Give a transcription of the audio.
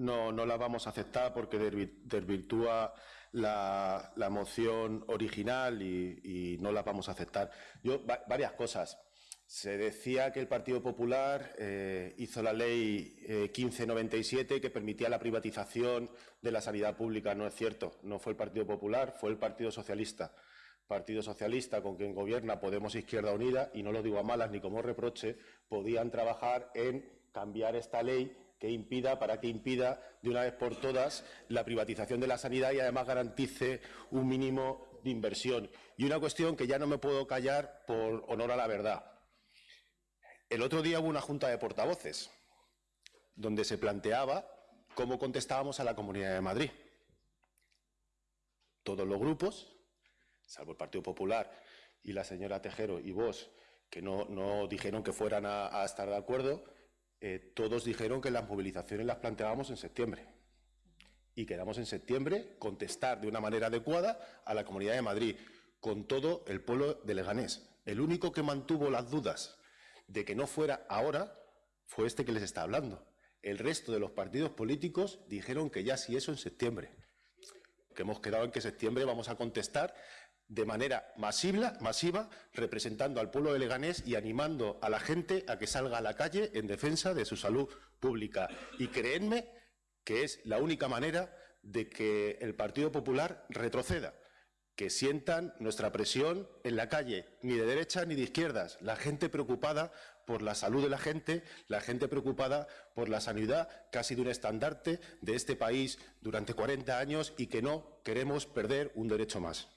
no, no la vamos a aceptar porque desvirtúa la, la moción original y, y, no la vamos a aceptar. Yo, varias cosas. Se decía que el Partido Popular eh, hizo la ley 1597 eh, que permitía la privatización de la sanidad pública. No es cierto, no fue el Partido Popular, fue el Partido Socialista. Partido Socialista con quien gobierna Podemos Izquierda Unida, y no lo digo a malas ni como reproche, podían trabajar en cambiar esta ley que impida, para que impida de una vez por todas la privatización de la sanidad y además garantice un mínimo de inversión. Y una cuestión que ya no me puedo callar por honor a la verdad. El otro día hubo una junta de portavoces donde se planteaba cómo contestábamos a la Comunidad de Madrid. Todos los grupos, salvo el Partido Popular y la señora Tejero y vos, que no, dijeron que fueran a, estar de acuerdo, eh, todos dijeron que las movilizaciones las planteábamos en septiembre. Y quedamos en septiembre contestar de una manera adecuada a la Comunidad de Madrid, con todo el pueblo de Leganés. El único que mantuvo las dudas de que no fuera ahora fue este que les está hablando. El resto de los partidos políticos dijeron que ya sí eso en septiembre. Que hemos quedado en que septiembre vamos a contestar de manera masiva, masiva, representando al pueblo de Leganés y animando a la gente a que salga a la calle en defensa de su salud pública. Y créenme que es la única manera de que el Partido Popular retroceda que sientan nuestra presión en la calle, ni de derecha ni de izquierdas, la gente preocupada por la salud de la gente, la gente preocupada por la sanidad, casi de un estandarte de este país durante 40 años y que no queremos perder un derecho más.